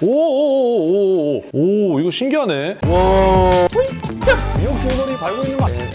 오오오오오 오 이거 신기하네. 와. 미역 줄거리 달고 있는 거 아니야?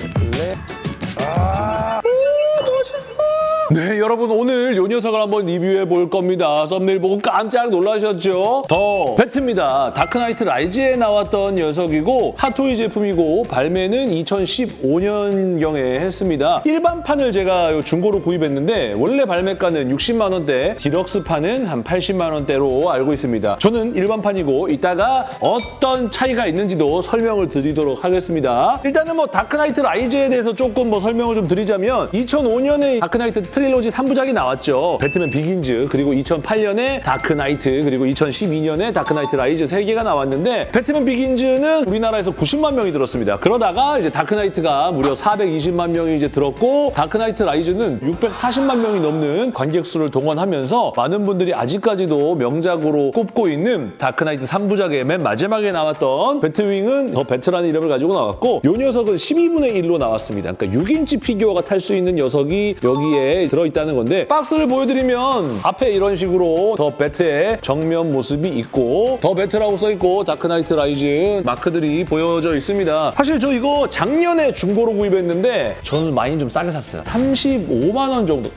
네, 여러분 오늘 요 녀석을 한번 리뷰해 볼 겁니다. 썸네일 보고 깜짝 놀라셨죠? The Bat입니다. 다크나이트 라이즈에 나왔던 녀석이고 핫토이 제품이고 발매는 2015년경에 했습니다. 일반판을 제가 요 중고로 구입했는데 원래 발매가는 60만 원대, deluxe판은 한 80만 원대로 알고 있습니다. 저는 일반판이고 이따가 어떤 차이가 있는지도 설명을 드리도록 하겠습니다. 일단은 뭐 다크나이트 라이즈에 대해서 조금 뭐 설명을 좀 드리자면 2005년에 다크나이트 trilogy 3부작이 나왔죠. 배트맨 비긴즈 그리고 2008년에 다크나이트 그리고 2012년에 다크나이트 라이즈 3개가 나왔는데 배트맨 비긴즈는 우리나라에서 90만 명이 들었습니다. 그러다가 이제 다크나이트가 무려 420만 명이 이제 들었고 다크나이트 라이즈는 640만 명이 넘는 관객 수를 동원하면서 많은 분들이 아직까지도 명작으로 꼽고 있는 다크나이트 3부작의 맨 마지막에 나왔던 배트윙은 더 배트라는 이름을 가지고 나왔고 이 녀석은 12분의 1로 나왔습니다. 그러니까 6인치 피규어가 탈 수 있는 녀석이 여기에 들어있다는 건데 박스를 보여드리면 앞에 이런 식으로 더 배트의 정면 모습이 있고 더 배트라고 써있고 다크나이트 라이즈 마크들이 보여져 있습니다. 사실 저 이거 작년에 중고로 구입했는데 저는 많이 좀 싸게 샀어요. 35만 원 정도.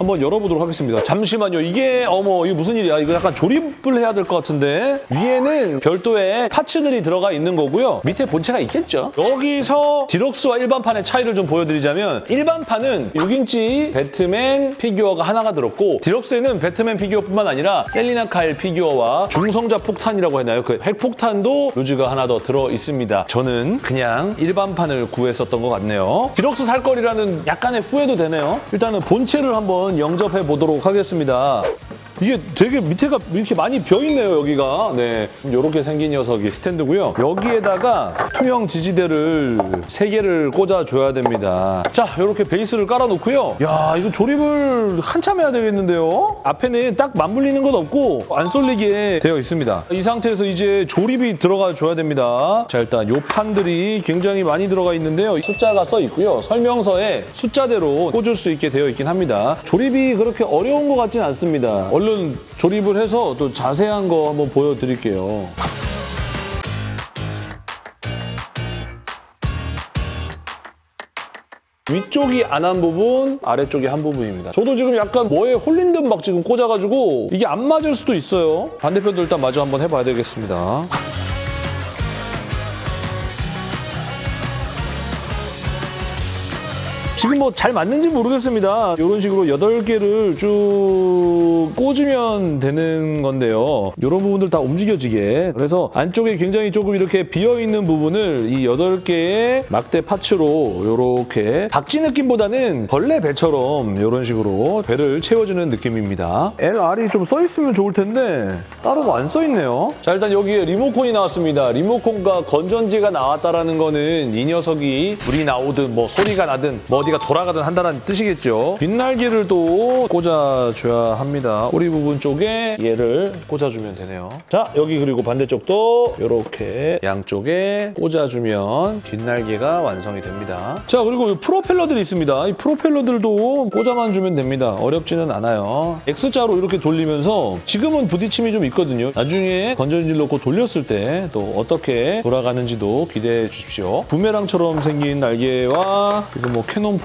한번 열어보도록 하겠습니다. 잠시만요. 이게 어머 이거 무슨 일이야? 이거 약간 조립을 해야 될 것 같은데 위에는 별도의 parts들이 들어가 있는 거고요. 밑에 본체가 있겠죠. 여기서 디럭스와 일반판의 차이를 좀 보여드리자면 일반판은 6인치 배트맨 피규어가 하나가 들었고 디럭스에는 배트맨 피규어뿐만 아니라 셀리나 카일 피규어와 중성자 폭탄이라고 했나요? 그 핵폭탄도 loose가 하나 더 들어 있습니다. 저는 그냥 일반판을 구했었던 것 같네요. 디럭스 살 거리라는 약간의 후회도 되네요. 일단은 본체를 한번 영접해 보도록 하겠습니다. 이게 되게 밑에가 이렇게 많이 비어있네요, 여기가. 네, 이렇게 생긴 녀석이 스탠드고요. 여기에다가 투명 지지대를 세개를 꽂아줘야 됩니다. 자, 이렇게 베이스를 깔아놓고요. 야, 이거 조립을 한참 해야 되겠는데요? 앞에는 딱 맞물리는 것 없고 안 쏠리게 되어 있습니다. 이 상태에서 이제 조립이 들어가 줘야 됩니다. 자, 일단 요 판들이 굉장히 많이 들어가 있는데요. 숫자가 써 있고요. 설명서에 숫자대로 꽂을 수 있게 되어 있긴 합니다. 조립이 그렇게 어려운 것 같진 않습니다. 얼른 조립을 해서 또 자세한 거 한번 보여드릴게요. 위쪽이 안 한 부분, 아래쪽이 한 부분입니다. 저도 지금 약간 뭐에 홀린 듯 막 지금 꽂아가지고 이게 안 맞을 수도 있어요. 반대편도 일단 마저 한번 해봐야 되겠습니다. 지금 뭐 잘 맞는지 모르겠습니다. 이런 식으로 8개를 쭉 꽂으면 되는 건데요. 이런 부분들 다 움직여지게. 그래서 안쪽에 굉장히 조금 이렇게 비어있는 부분을 이 8개의 막대 파츠로 이렇게 박쥐 느낌보다는 벌레 배처럼 이런 식으로 배를 채워주는 느낌입니다. LR이 좀 써있으면 좋을 텐데 따로 안 써있네요. 자 일단 여기에 리모컨이 나왔습니다. 리모컨과 건전지가 나왔다라는 거는 이 녀석이 불이 나오든 뭐 소리가 나든 뭐 어디가 돌아가든 한다는 뜻이겠죠. 빗날개를 또 꽂아줘야 합니다. 꼬리 부분 쪽에 얘를 꽂아주면 되네요. 자 여기 그리고 반대쪽도 이렇게 양쪽에 꽂아주면 빗날개가 완성이 됩니다. 자 그리고 이 프로펠러들이 있습니다. 이 프로펠러들도 꽂아만 주면 됩니다. 어렵지는 않아요. X자로 이렇게 돌리면서 지금은 부딪힘이 좀 있거든요. 나중에 건전지를 넣고 돌렸을 때 또 어떻게 돌아가는지도 기대해 주십시오. 부메랑처럼 생긴 날개와 이거 뭐 cannon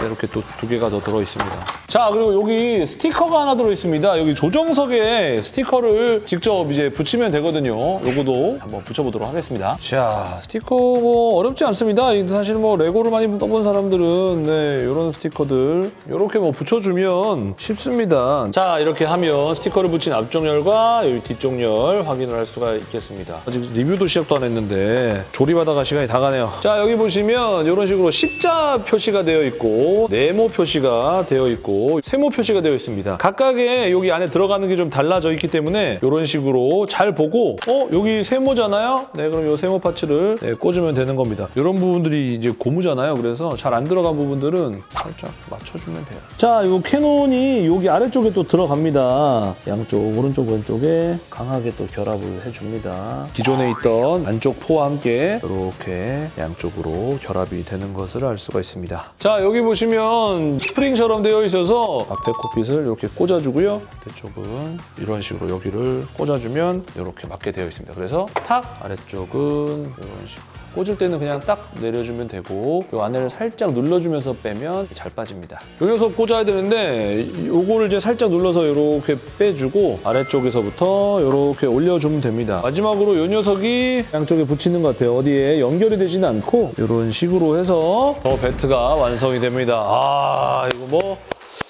네, 이렇게 또 두 개가 더 들어있습니다. 자 그리고 여기 스티커가 하나 들어있습니다. 여기 조정석에 스티커를 직접 이제 붙이면 되거든요. 요거도 한번 붙여보도록 하겠습니다. 자 스티커 뭐 어렵지 않습니다. 이 사실 뭐 레고를 많이 써본 사람들은 네 이런 스티커들 이렇게 뭐 붙여주면 쉽습니다. 자 이렇게 하면 스티커를 붙인 앞쪽 열과 여기 뒤쪽 열 확인을 할 수가 있겠습니다. 아직 리뷰도 시작도 안 했는데 조립하다가 시간이 다 가네요. 자 여기 보시면 이런 식으로 십자 표시가 되어 있고 네모 표시가 되어 있고 세모 표시가 되어 있습니다. 각각의 여기 안에 들어가는 게 좀 달라져 있기 때문에 이런 식으로 잘 보고 어 여기 세모잖아요. 네 그럼 이 세모 parts를 네, 꽂으면 되는 겁니다. 이런 부분들이 이제 고무잖아요. 그래서 잘 안 들어간 부분들은 살짝 맞춰주면 돼요. 자, 이 cannon이 여기 아래쪽에 또 들어갑니다. 양쪽 오른쪽 왼쪽에 강하게 또 결합을 해줍니다. 기존에 있던 안쪽 포와 함께 이렇게 양쪽으로 결합이 되는 것을 알 수가 있습니다. 자, 자 여기 보시면 스프링처럼 되어 있어서 앞에 cockpit을 이렇게 꽂아주고요. 반대쪽은 이런 식으로 여기를 꽂아주면 이렇게 맞게 되어 있습니다. 그래서 탁 아래쪽은 이런 식으로 꽂을 때는 그냥 딱 내려주면 되고 이 안을 살짝 눌러주면서 빼면 잘 빠집니다. 요 녀석 꽂아야 되는데 요거를 이제 살짝 눌러서 이렇게 빼주고 아래쪽에서부터 이렇게 올려주면 됩니다. 마지막으로 요 녀석이 양쪽에 붙이는 것 같아요. 어디에 연결이 되지는 않고 이런 식으로 해서 더 배트가 완성이 됩니다. 아 이거 뭐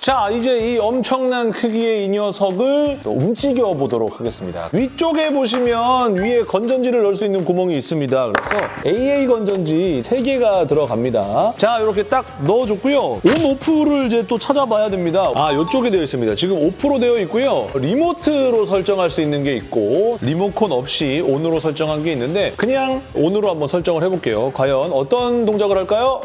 자, 이제 이 엄청난 크기의 이 녀석을 또 움직여 보도록 하겠습니다. 위쪽에 보시면 위에 건전지를 넣을 수 있는 구멍이 있습니다. 그래서 AA 건전지 3개가 들어갑니다. 자, 이렇게 딱 넣어줬고요. on off를 이제 또 찾아봐야 됩니다. 아, 이쪽에 되어 있습니다. 지금 off로 되어 있고요. remote로 설정할 수 있는 게 있고 리모컨 없이 on으로 설정한 게 있는데 그냥 on으로 한번 설정을 해볼게요. 과연 어떤 동작을 할까요?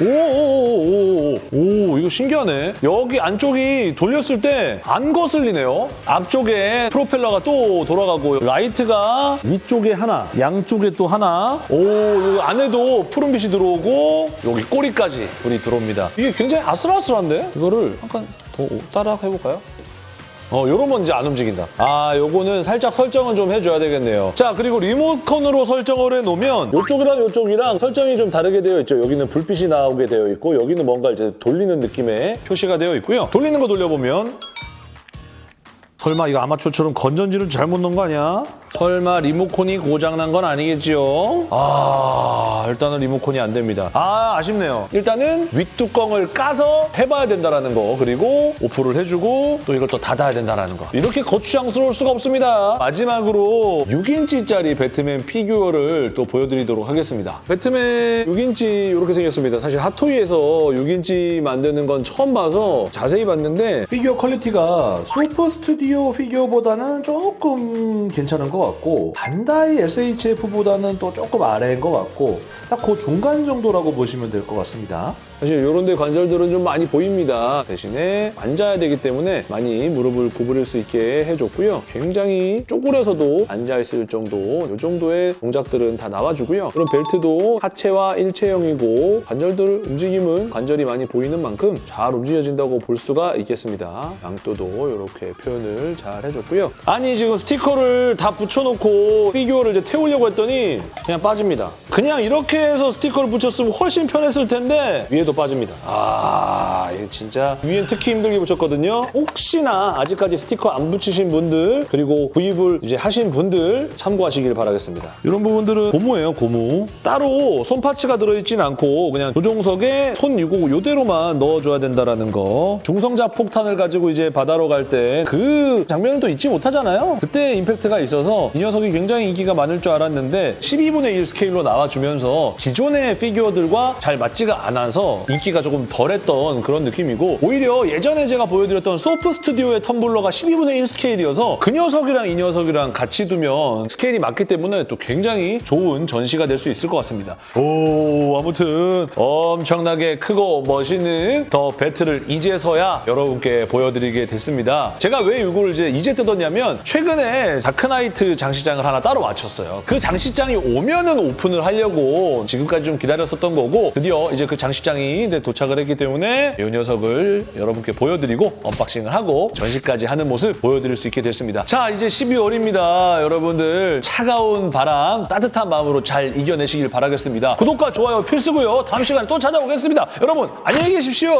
오오오오오 오, 이거 신기하네. 여기 안쪽이 돌렸을 때 안 거슬리네요. 앞쪽에 프로펠러가 또 돌아가고 라이트가 위쪽에 하나, 양쪽에 또 하나. 오, 여기 안에도 푸른빛이 들어오고 여기 꼬리까지 불이 들어옵니다. 이게 굉장히 아슬아슬한데? 이거를 약간 더 따라 해볼까요? 어, 요러면 이제 안 움직인다. 아, 요거는 살짝 설정은 좀 해줘야 되겠네요. 자, 그리고 리모컨으로 설정을 해놓으면 요쪽이랑 요쪽이랑 설정이 좀 다르게 되어 있죠. 여기는 불빛이 나오게 되어 있고 여기는 뭔가 이제 돌리는 느낌의 표시가 되어 있고요. 돌리는 거 돌려보면 설마 이거 아마추어처럼 건전지를 잘못 넣은 거 아니야? 설마 리모컨이 고장난 건 아니겠지요? 아, 일단은 리모컨이 안 됩니다. 아, 아쉽네요. 일단은 윗뚜껑을 까서 해봐야 된다는 거 그리고 off를 해주고 또 이걸 또 닫아야 된다는 거 이렇게 거추장스러울 수가 없습니다. 마지막으로 6인치짜리 배트맨 피규어를 또 보여드리도록 하겠습니다. 배트맨 6인치 이렇게 생겼습니다. 사실 핫토이에서 6인치 만드는 건 처음 봐서 자세히 봤는데 피규어 quality가 소프 스튜디오 피규어보다는 조금 괜찮은 것 같고 반다이 SHF보다는 또 조금 아래인 것 같고 딱 그 중간 정도라고 보시면 될 것 같습니다. 사실 이런 데 관절들은 좀 많이 보입니다. 대신에 앉아야 되기 때문에 많이 무릎을 구부릴 수 있게 해줬고요. 굉장히 쪼그려서도 앉아있을 정도 이 정도의 동작들은 다 나와주고요. 그런 벨트도 하체와 일체형이고 관절들 움직임은 관절이 많이 보이는 만큼 잘 움직여진다고 볼 수가 있겠습니다. 양또도 이렇게 표현을 잘 해줬고요. 아니 지금 스티커를 다 붙여놓고 피규어를 이제 태우려고 했더니 그냥 빠집니다. 그냥 이렇게 해서 스티커를 붙였으면 훨씬 편했을 텐데 위에도 빠집니다. 아, 이거 진짜 위엔 특히 힘들게 붙였거든요. 혹시나 아직까지 스티커 안 붙이신 분들 그리고 구입을 이제 하신 분들 참고하시길 바라겠습니다. 이런 부분들은 고무예요, 고무. 따로 손 parts가 들어있진 않고 그냥 조종석에 손 유고 이대로만 넣어줘야 된다라는 거. 중성자 폭탄을 가지고 이제 바다로 갈 때 그 장면을 또 잊지 못하잖아요. 그때 임팩트가 있어서 이 녀석이 굉장히 인기가 많을 줄 알았는데 12분의 1 스케일로 나와주면서 기존의 피규어들과 잘 맞지가 않아서 인기가 조금 덜했던 그런 느낌이고 오히려 예전에 제가 보여드렸던 소프 스튜디오의 텀블러가 12분의 1 스케일이어서 그 녀석이랑 이 녀석이랑 같이 두면 스케일이 맞기 때문에 또 굉장히 좋은 전시가 될 수 있을 것 같습니다. 오 아무튼 엄청나게 크고 멋있는 더 배트를 이제서야 여러분께 보여드리게 됐습니다. 제가 왜 이걸 이제 이제 뜯었냐면 최근에 다크나이트 장식장을 하나 따로 맞췄어요. 그 장식장이 오면은 오픈을 하려고 지금까지 좀 기다렸었던 거고 드디어 이제 그 장식장이 이제 도착을 했기 때문에 이 녀석을 여러분께 보여드리고 unboxing을 하고 전시까지 하는 모습 보여드릴 수 있게 됐습니다. 자 이제 12월입니다. 여러분들 차가운 바람 따뜻한 마음으로 잘 이겨내시길 바라겠습니다. 구독과 좋아요 필수고요. 다음 시간에 또 찾아오겠습니다. 여러분 안녕히 계십시오.